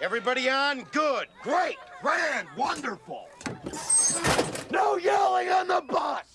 Everybody on? Good. Great, grand, wonderful. No yelling on the bus.